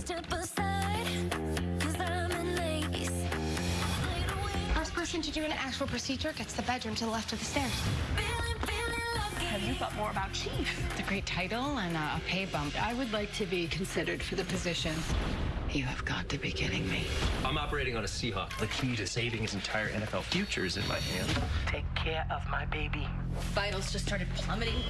step aside, cause I'm an ace. First person to do an actual procedure gets the bedroom to the left of the stairs. Have you thought more about Chief? It's a great title and a, a pay bump. I would like to be considered for the position. You have got to be kidding me. I'm operating on a Seahawk. The key to saving his entire NFL future is in my hand. Take care of my baby. Vitals just started plummeting.